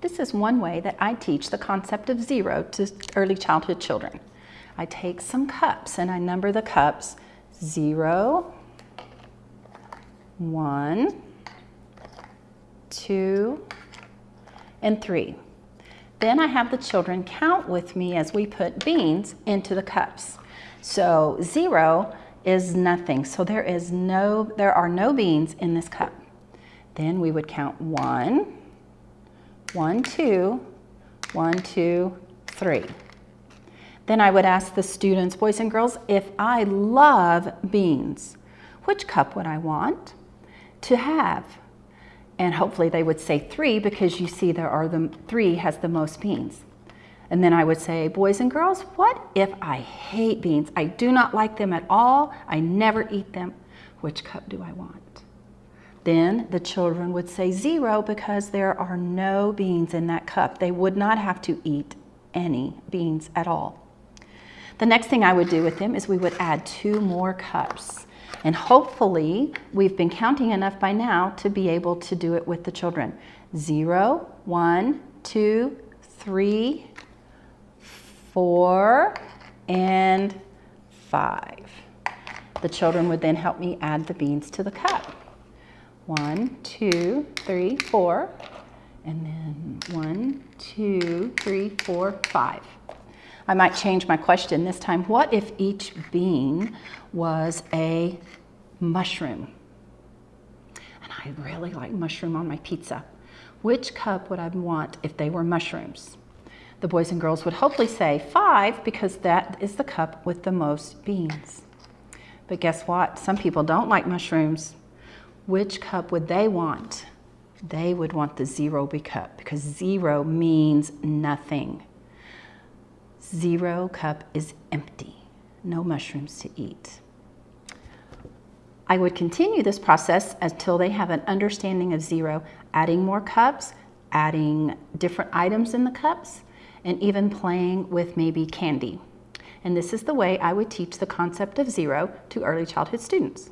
This is one way that I teach the concept of zero to early childhood children. I take some cups and I number the cups zero, one, two, and three. Then I have the children count with me as we put beans into the cups. So zero is nothing. So there is no, there are no beans in this cup. Then we would count one, one, two, one, two, three. Then I would ask the students, boys and girls, if I love beans, which cup would I want to have? And hopefully they would say three because you see there are the three has the most beans. And then I would say, boys and girls, what if I hate beans? I do not like them at all. I never eat them. Which cup do I want? Then the children would say zero because there are no beans in that cup. They would not have to eat any beans at all. The next thing I would do with them is we would add two more cups. And hopefully we've been counting enough by now to be able to do it with the children. Zero, one, two, three, four, and five. The children would then help me add the beans to the cup. One, two, three, four, and then one, two, three, four, five. I might change my question this time. What if each bean was a mushroom? And I really like mushroom on my pizza. Which cup would I want if they were mushrooms? the boys and girls would hopefully say five because that is the cup with the most beans. But guess what? Some people don't like mushrooms. Which cup would they want? They would want the zero B cup because zero means nothing. Zero cup is empty, no mushrooms to eat. I would continue this process until they have an understanding of zero, adding more cups, adding different items in the cups, and even playing with maybe candy. And this is the way I would teach the concept of zero to early childhood students.